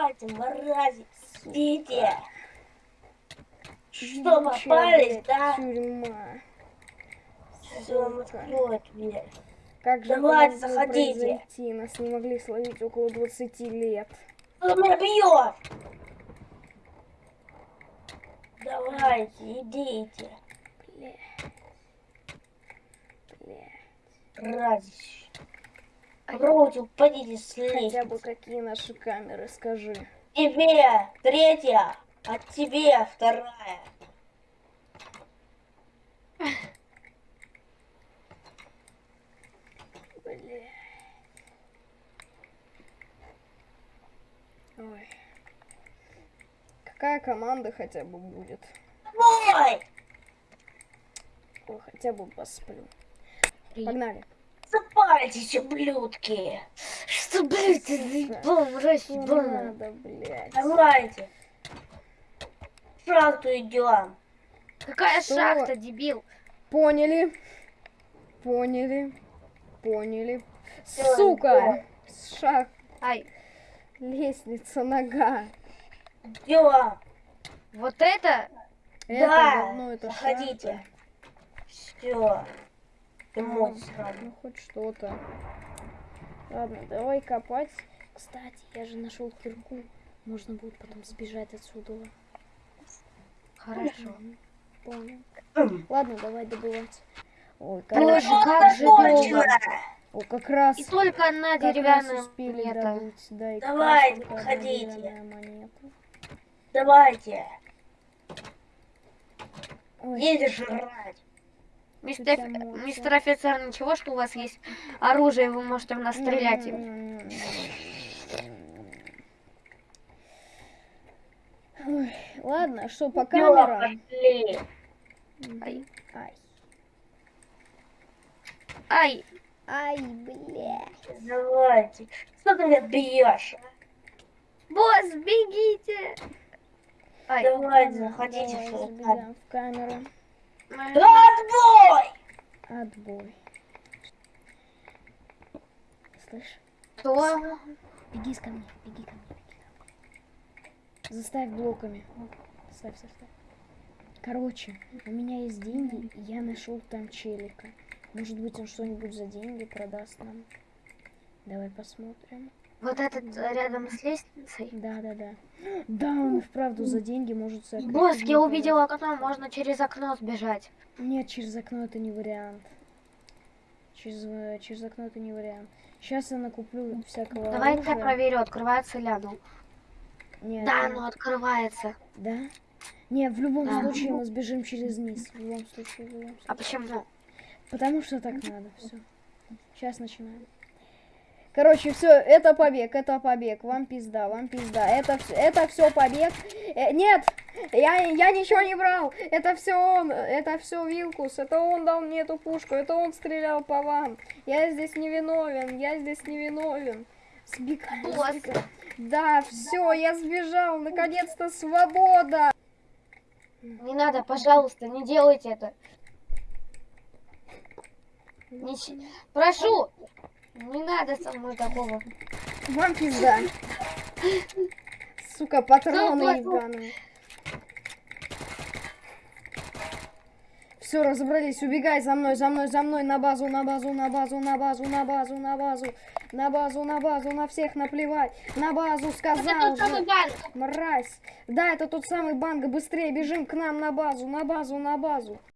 Давайте, мрази, идите. Что, попались, да? Тюрьма. Все, откроет дверь. Как же Давайте, заходите. произойти? Нас не могли словить около 20 лет. Кто меня бьет? Давайте, идите. Бля. Бля. Разище. Попробуйте, упадите с Хотя бы какие наши камеры, скажи. Тебе третья, а тебе вторая. Бля. Ой. Какая команда хотя бы будет? Ой, Ой, хотя бы посплю. Погнали. Запальтесь, ублюдки. Что, блядь, ты заебал, мразь Что ебаная. надо, блядь? Давайте. Шахту идем. Какая Что? шахта, дебил? Поняли. Поняли. Поняли. Всё, Сука! Шаг. Ай, Лестница, нога. Идем. вот это? Это Да, говно, это заходите. шахта. Все. Ты Ну, хоть что-то. Ладно, давай копать. Кстати, я же нашел кирку. Можно будет потом сбежать отсюда. Хорошо. Понял. Ладно, давай добывать. Ой, Боже, короче, как же долго. о, как раз, И только на как деревянную успели монету. добыть. Да, и как Давайте, монета. Давайте. Ой, Едешь жрать. Мистер, мистер офицер, ничего, что у вас есть оружие, вы можете в нас стрелять им. Ой, ладно, что, по камерам? Ай. Ай. Ай, Ай, бля. Давайте. Что ты меня бьешь? а? босс, бегите! Ай, Давайте, заходите давай, в камеру. Отбой! Отбой. Слышь, что? беги ко мне, беги ко мне, беги ко мне. Заставь блоками. Ставь, ставь, ставь. Короче, у меня есть деньги, и я нашел там челика. Может быть, он что-нибудь за деньги продаст нам. Давай посмотрим. Вот этот рядом с лестницей? Да, да, да. Да, он вправду за деньги может за Босс, я увидела окно, можно через окно сбежать. Нет, через окно это не вариант. Через, через окно это не вариант. Сейчас я накуплю всякого Давай я проверю, открывается ли оно. Нет, Да, оно открывается. Да? Не, в любом Да. случае мы сбежим через низ. В любом случае, в любом А случае. почему? Потому что так надо. Все. Сейчас начинаем. Короче, все, это побег, это побег. Вам пизда, вам пизда. Это все, это все побег. Э, нет, я, я ничего не брал. Это все он, это все Вилкус. Это он дал мне эту пушку. Это он стрелял по вам. Я здесь не виновен, я здесь не виновен. Сбегай, сбегай. Да, все, я сбежал. Наконец-то свобода. Не надо, пожалуйста, не делайте это. Нич- Прошу, не надо со мной такого. Вам пизда. Сука, патроны ебаные. Все, разобрались. Убегай за мной, за мной, за мной. На базу, на базу, на базу, на базу, на базу, на базу. На базу, на базу, на всех наплевать. На базу сказал это же. Мразь. Да, это тот самый банк. Быстрее бежим к нам на базу, на базу, на базу.